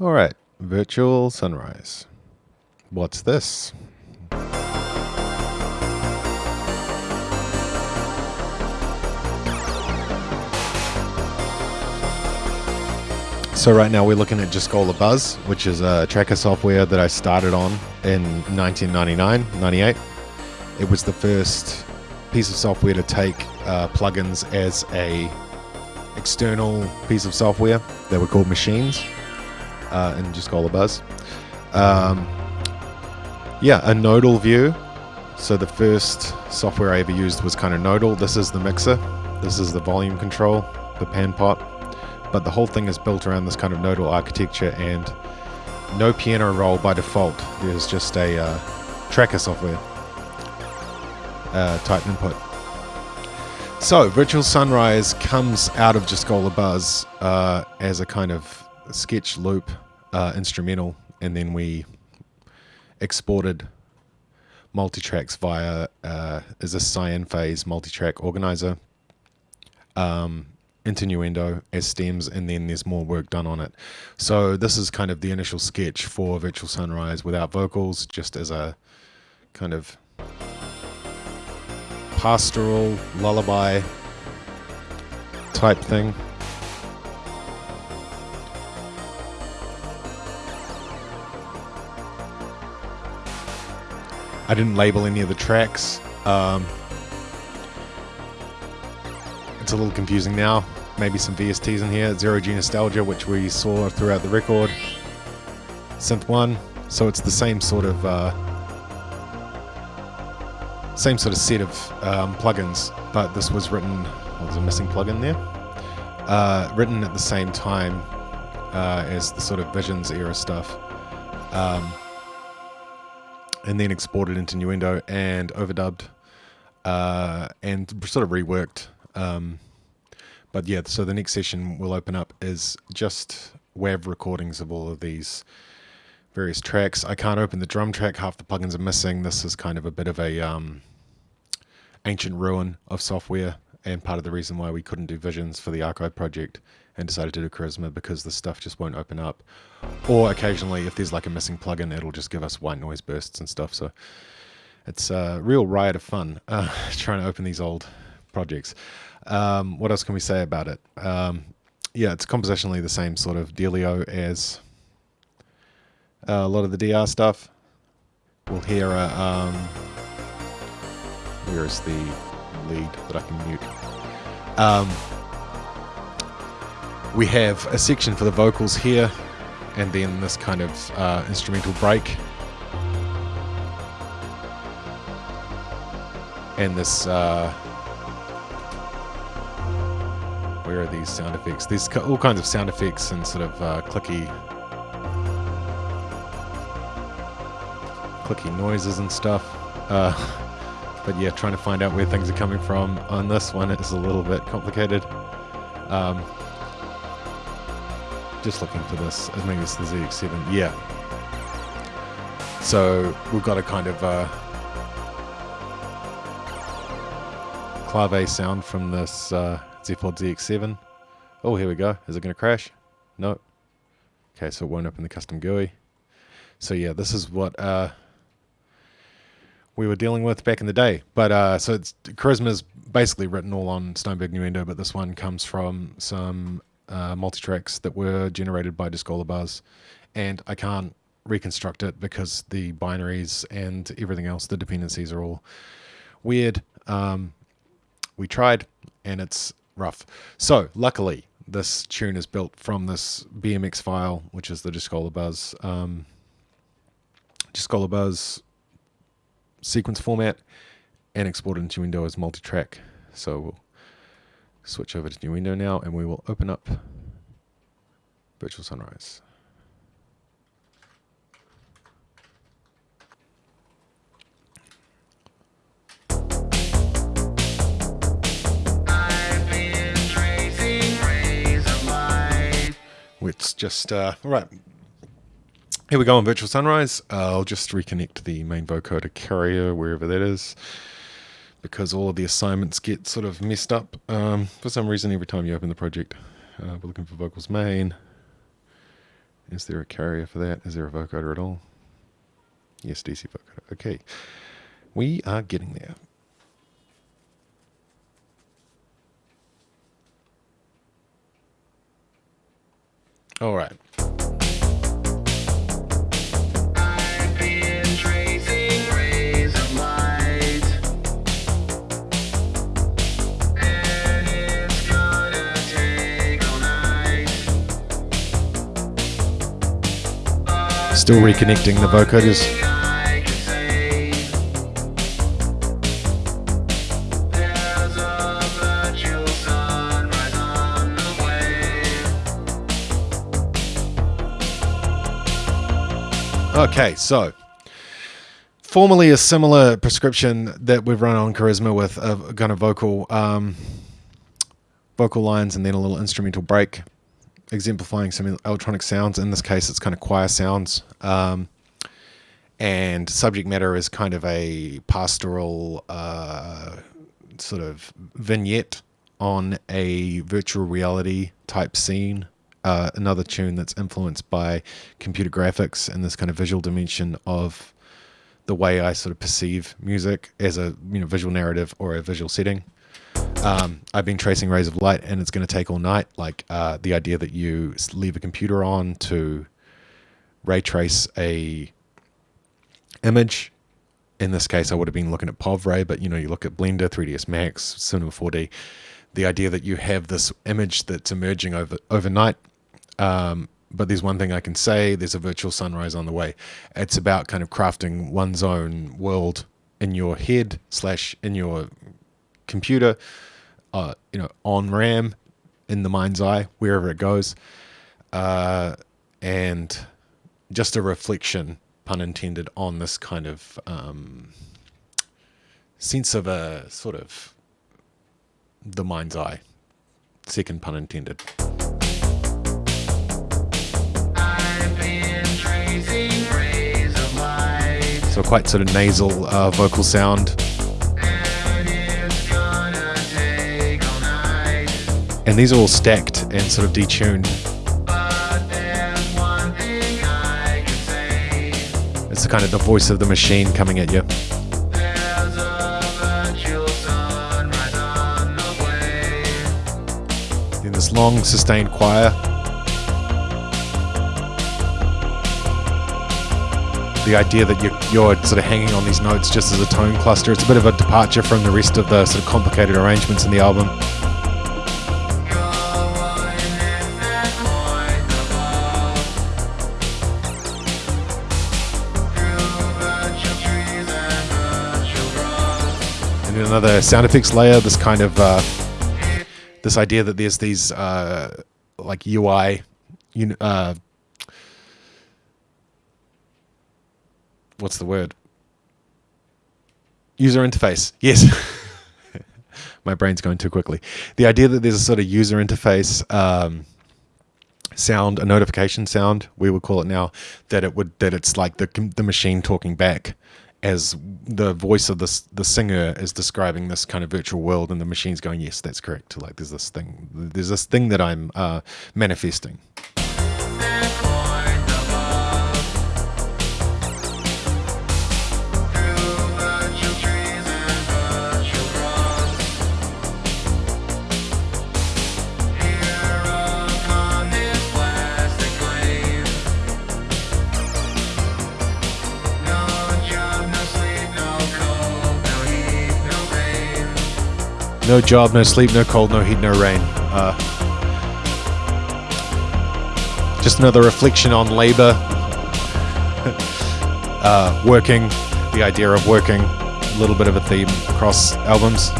All right, virtual sunrise. What's this? So right now we're looking at Jeskola Buzz, which is a tracker software that I started on in 1999, 98. It was the first piece of software to take uh, plugins as a external piece of software. They were called machines uh, in Jeskola Buzz. Um, yeah, a nodal view. So the first software I ever used was kind of nodal. This is the mixer. This is the volume control, the pan pot. But the whole thing is built around this kind of nodal architecture and no piano roll by default. There's just a uh, tracker software uh, type input. So, Virtual Sunrise comes out of Jeskola Buzz uh, as a kind of sketch loop uh, instrumental, and then we exported multitracks via uh, a cyan phase multitrack organizer. Um, into Nuendo as stems, and then there's more work done on it. So this is kind of the initial sketch for Virtual Sunrise without vocals, just as a kind of pastoral lullaby type thing. I didn't label any of the tracks. Um, it's a little confusing now. Maybe some VSTs in here. Zero G Nostalgia, which we saw throughout the record. Synth 1. So it's the same sort of uh, same sort of set of um, plugins, but this was written. Oh, there's a missing plugin there. Uh, written at the same time uh, as the sort of Visions era stuff, um, and then exported into Nuendo and overdubbed uh, and sort of reworked um, but yeah, so the next session we'll open up is just WAV recordings of all of these various tracks. I can't open the drum track, half the plugins are missing. This is kind of a bit of a um, ancient ruin of software and part of the reason why we couldn't do visions for the archive project and decided to do charisma because the stuff just won't open up or occasionally if there's like a missing plugin it'll just give us white noise bursts and stuff so it's a real riot of fun uh, trying to open these old projects um, what else can we say about it? Um, yeah, it's compositionally the same sort of dealio as uh, a lot of the DR stuff. We'll hear a, um, where is the lead that I can mute? We have a section for the vocals here, and then this kind of uh, instrumental break. And this uh, where are these sound effects? There's all kinds of sound effects and sort of uh, clicky, clicky noises and stuff. Uh, but yeah, trying to find out where things are coming from on this one is a little bit complicated. Um, just looking for this. I think it's the ZX7. Yeah. So we've got a kind of uh, clave sound from this uh, Z-Pod ZX7. Oh, here we go. Is it going to crash? No. Okay, so it won't open the custom GUI. So yeah, this is what uh, we were dealing with back in the day. But uh, so it's Charisma is basically written all on Steinberg Nuendo, but this one comes from some uh, multi-tracks that were generated by Jeskola Buzz, and I can't reconstruct it because the binaries and everything else, the dependencies are all weird. Um, we tried, and it's rough. So luckily, this tune is built from this BMX file, which is the Jeskola Buzz, um, Jeskola Buzz sequence format, and exported into Windows multi-track. So we'll switch over to Nuendo now, and we will open up Virtual Sunrise. It's just, uh, right. Here we go on Virtual Sunrise. Uh, I'll just reconnect the main vocoder carrier, wherever that is, because all of the assignments get sort of messed up. Um, for some reason, every time you open the project, uh, we're looking for vocals main, Is there a carrier for that? Is there a vocoder at all? Yes, DC vocoder. Okay. We are getting there. All right. Still reconnecting the vocoders. Okay, so formally a similar prescription that we've run on Charisma with a kind of vocal um, vocal lines and then a little instrumental break exemplifying some electronic sounds. In this case, it's kind of choir sounds. Um, and subject matter is kind of a pastoral uh, sort of vignette on a virtual reality type scene. Uh, another tune that's influenced by computer graphics and this kind of visual dimension of the way I sort of perceive music as a you know visual narrative or a visual setting. Um, I've been tracing rays of light, and it's going to take all night. Like uh, the idea that you leave a computer on to ray trace a image. In this case, I would have been looking at PovRay, but you know, you look at Blender, 3ds Max, Cinema 4D. The idea that you have this image that's emerging over overnight. Um, but there's one thing I can say: there's a virtual sunrise on the way. It's about kind of crafting one's own world in your head slash in your computer, uh, you know, on RAM in the mind's eye, wherever it goes. Uh, and just a reflection, pun intended, on this kind of um, sense of a sort of the mind's eye. Second pun intended. So quite sort of nasal uh, vocal sound. And these are all stacked and sort of detuned. It's kind of the voice of the machine coming at you. In this long sustained choir. The idea that you're, you're sort of hanging on these notes just as a tone cluster, it's a bit of a departure from the rest of the sort of complicated arrangements in the album. Another sound effects layer. This kind of uh, this idea that there's these uh, like UI, uh, what's the word? User interface. Yes. My brain's going too quickly. The idea that there's a sort of user interface. Um, sound a notification sound we would call it now that it would that it's like the the machine talking back as the voice of the the singer is describing this kind of virtual world, and the machine's going, "Yes, that's correct." Like there's this thing, there's this thing that I'm uh, manifesting. No job, no sleep, no cold, no heat, no rain. Uh, just another reflection on labor, uh, working, the idea of working, a little bit of a theme across albums.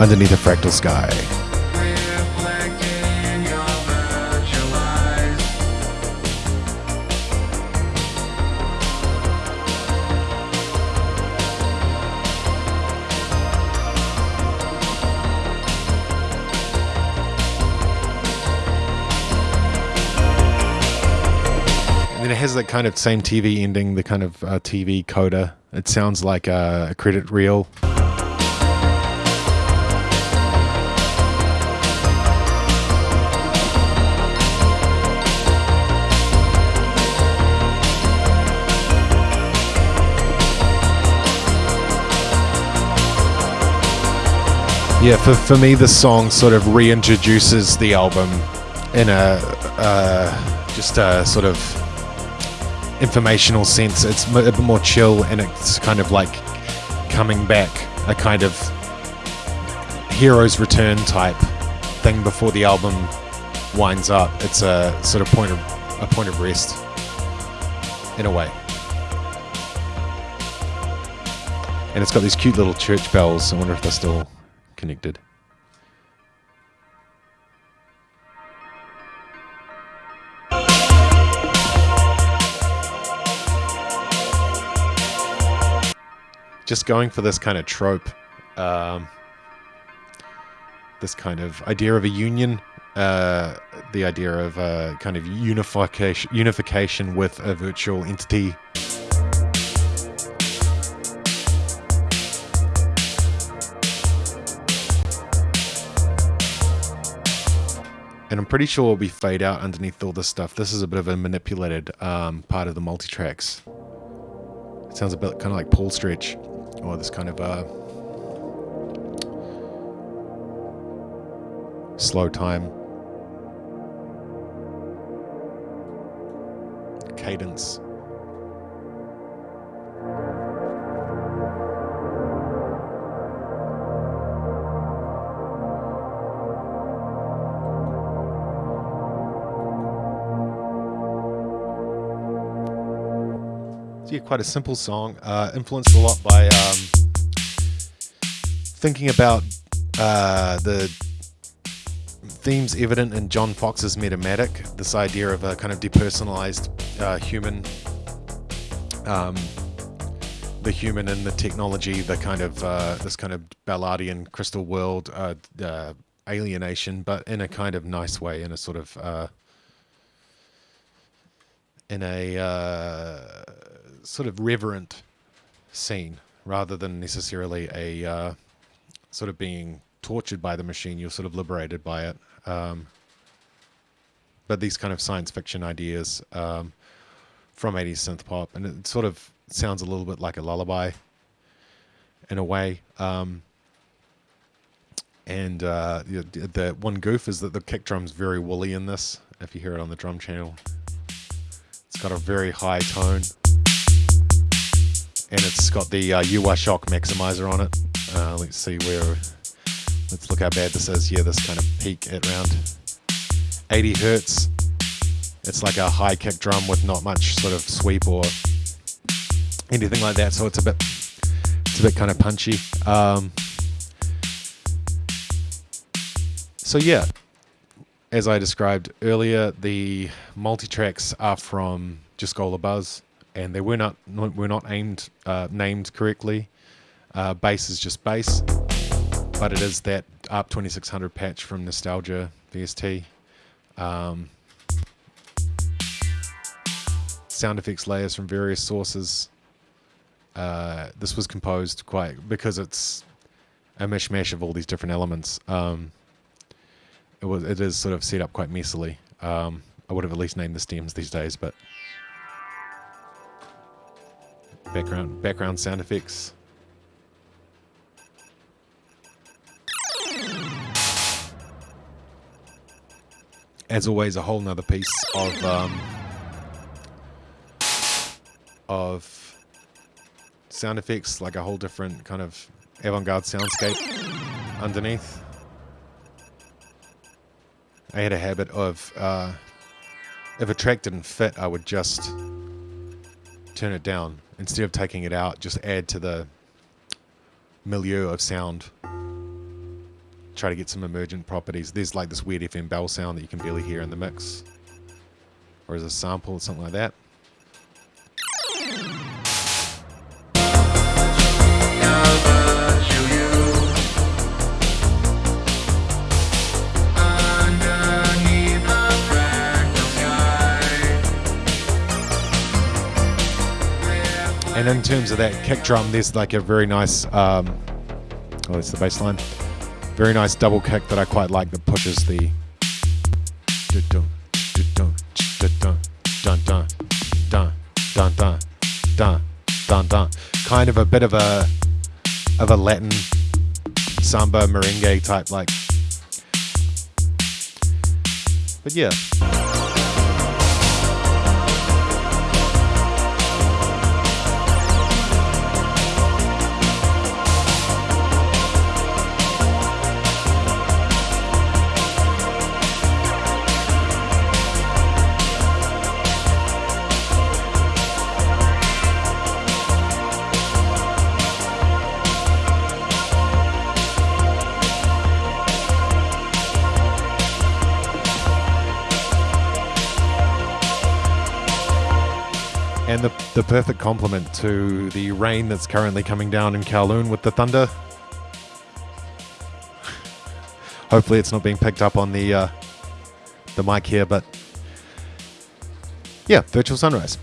underneath a fractal sky. it has that kind of same TV ending, the kind of uh, TV coda. It sounds like uh, a credit reel. Yeah, for, for me, the song sort of reintroduces the album in a uh, just a sort of informational sense. It's a bit more chill and it's kind of like coming back, a kind of hero's return type thing before the album winds up. It's a sort of point of a point of rest in a way. And it's got these cute little church bells. I wonder if they're still connected. Just going for this kind of trope, um, this kind of idea of a union, uh, the idea of a kind of unification, unification with a virtual entity. And I'm pretty sure we fade out underneath all this stuff. This is a bit of a manipulated um, part of the multi-tracks. It sounds a bit kind of like Paulstretch, or this kind of uh, slow time cadence. Yeah, quite a simple song, uh, influenced a lot by um, thinking about uh, the themes evident in John Foxx's Metamatic, this idea of a kind of depersonalized uh, human, um, the human and the technology, the kind of uh, this kind of Ballardian crystal world uh, uh, alienation, but in a kind of nice way, in a sort of uh, in a uh, sort of reverent scene rather than necessarily a uh, sort of being tortured by the machine. You're sort of liberated by it. Um, but these kind of science fiction ideas um, from 80s synth pop, and it sort of sounds a little bit like a lullaby in a way. Um, and uh, the, one goof is that the kick drum's very woolly in this. If you hear it on the drum channel, it's got a very high tone and it's got the uh, shock maximizer on it. Uh, let's see where, let's look how bad this is. Yeah, this kind of peak at around 80 hertz. It's like a high kick drum with not much sort of sweep or anything like that. So it's a bit, it's a bit kind of punchy. Um, so yeah, as I described earlier, the multi-tracks are from Jeskola Buzz and they were not were not aimed uh, named correctly. Uh, bass is just bass, but it is that ARP 2600 patch from Nostalgia VST. Um, sound effects layers from various sources. Uh, this was composed quite because it's a mishmash of all these different elements. Um, it was it is sort of set up quite messily. Um, I would have at least named the stems these days, but background background sound effects. As always, a whole nother piece of um, of sound effects, like a whole different kind of avant-garde soundscape underneath. I had a habit of, uh, if a track didn't fit, I would just turn it down instead of taking it out, just add to the milieu of sound. Try to get some emergent properties. There's like this weird FM bell sound that you can barely hear in the mix. Or as a sample or something like that. And in terms of that kick drum, there's like a very nice, um, oh, that's the bass line. Very nice double kick that I quite like that pushes the. Kind of a bit of a of a Latin samba merengue type like. But yeah. The perfect complement to the rain that's currently coming down in Kowloon with the thunder. Hopefully, it's not being picked up on the uh, the mic here, but yeah, virtual sunrise.